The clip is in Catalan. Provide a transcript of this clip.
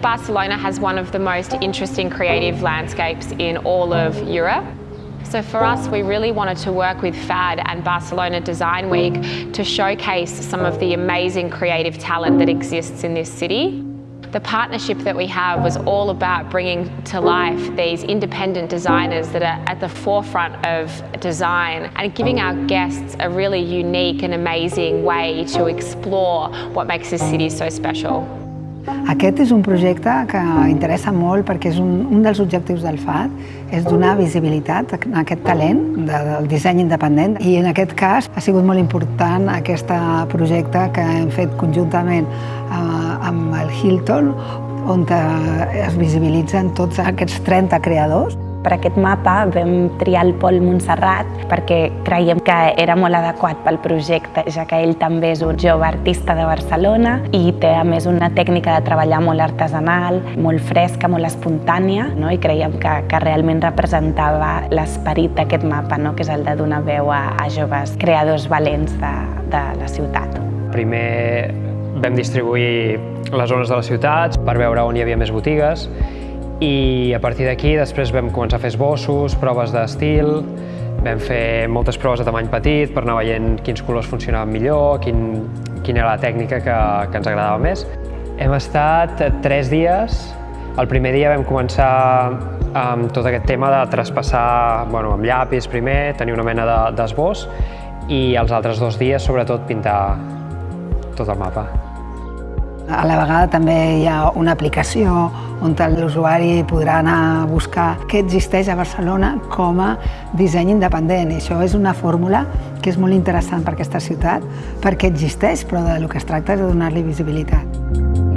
Barcelona has one of the most interesting creative landscapes in all of Europe. So for us, we really wanted to work with FAD and Barcelona Design Week to showcase some of the amazing creative talent that exists in this city. The partnership that we have was all about bringing to life these independent designers that are at the forefront of design and giving our guests a really unique and amazing way to explore what makes this city so special. Aquest és un projecte que interessa molt perquè és un, un dels objectius del FAD, és donar visibilitat a aquest talent de, del disseny independent i en aquest cas ha sigut molt important aquest projecte que hem fet conjuntament eh, amb el Hilton on es visibilitzen tots aquests 30 creadors per aquest mapa vam triar el Pol Montserrat perquè creiem que era molt adequat pel projecte, ja que ell també és un jove artista de Barcelona i té a més una tècnica de treballar molt artesanal, molt fresca, molt espontània, no? i creiem que, que realment representava l'esperit d'aquest mapa, no? que és el de donar veu a, a joves creadors valents de, de la ciutat. Primer vam distribuir les zones de les ciutats per veure on hi havia més botigues i a partir d'aquí després vam començar a fer esbossos, proves d'estil, vam fer moltes proves de tamany petit per anar veient quins colors funcionaven millor, quin, quina era la tècnica que, que ens agradava més. Hem estat tres dies. El primer dia vam començar amb tot aquest tema de traspassar bueno, amb llapis primer, tenir una mena d'esbós de, i els altres dos dies sobretot pintar tot el mapa. A la vegada també hi ha una aplicació on l'usuari podrà anar a buscar què existeix a Barcelona com a disseny independent. I això és una fórmula que és molt interessant per aquesta ciutat, perquè existeix, però del que es tracta és de donar-li visibilitat.